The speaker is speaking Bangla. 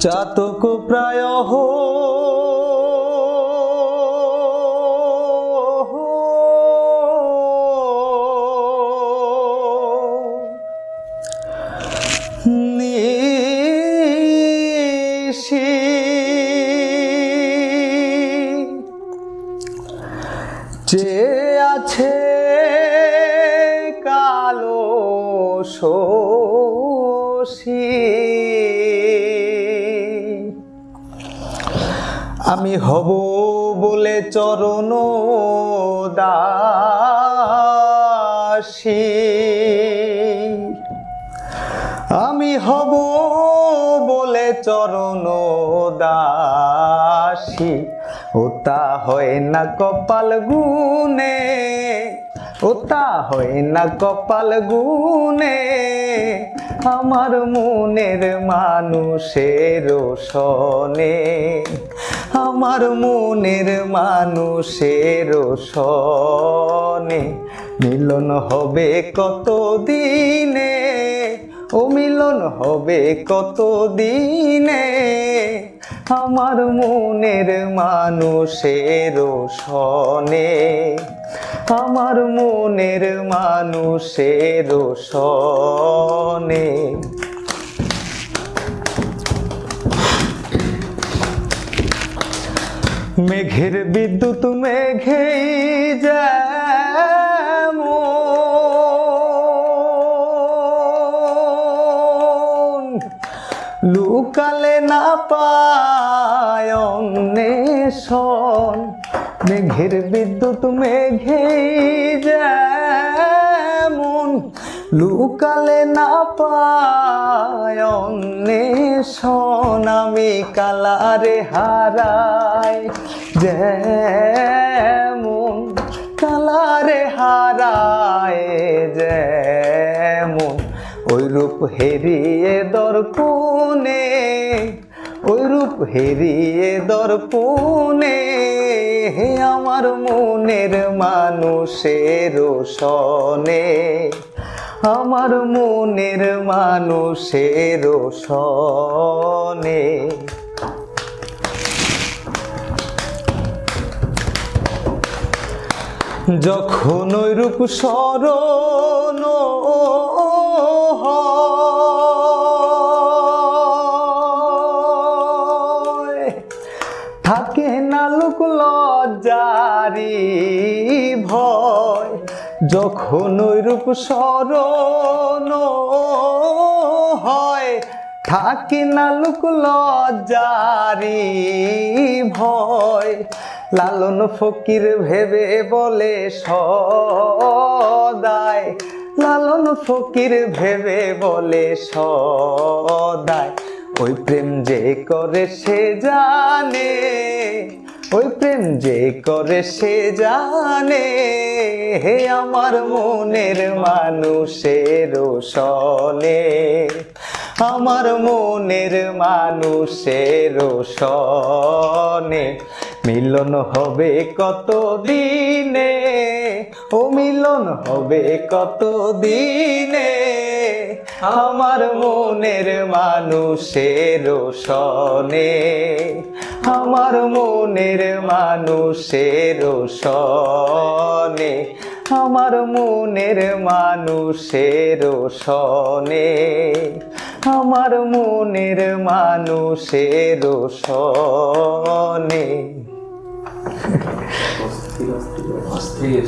চাতক প্রায় যে আছে কালো শোষী আমি হব বলে চরণ দাসী। আমি হব বলে চরণ দাসী। ওতা হয় না কপাল গুনে ওতা হয় না কপাল গুনে আমার মনের মানুষের সনে আমার মনের মানুষের সনে মিলন হবে কত দিনে ও মিলন হবে কত দিনে আমার মনের মানুষের সনে আমার মনের মানুষের সনে মেঘের বিদ্যুৎ যেমন। লুকালে না পায় মেঘের বিদ্যুৎ মেঘেই যেমন। লুকালে না পায় আমি কালারে হারাই। যেমন কালারে হারায় যেমন ওই রূপ হেরিয়ে দর্পণে ওই রূপ হেরিয়ে দর্পণে হে আমার মনের মানুষের সনে আমার মনের মানুষের সনে যখন ওই রূপ স্মরণ হয়, থাকে না লোক লজ্জারি ভয়। যখন রূপ স্মরণ হয়, থাকে না লোক লজ্জারি ভয়। লালন ফকির ভেবে বলে সদায় লালন ফকির ভেবে বলে সদায় ওই প্রেম যে করে সে জানে, ওই প্রেম যে করে সে জানে। হে আমার মনের মানুষের সনে আমার মনের মানুষের সনে মিলন হবে কত দিনে ও মিলন হবে কত দিনে আমার মনের মানুষের সনে আমার মনের মানুষের সনে আমার মনের মানুষের সনে আমার মনের মানুষের সনে অস্থির অস্থির।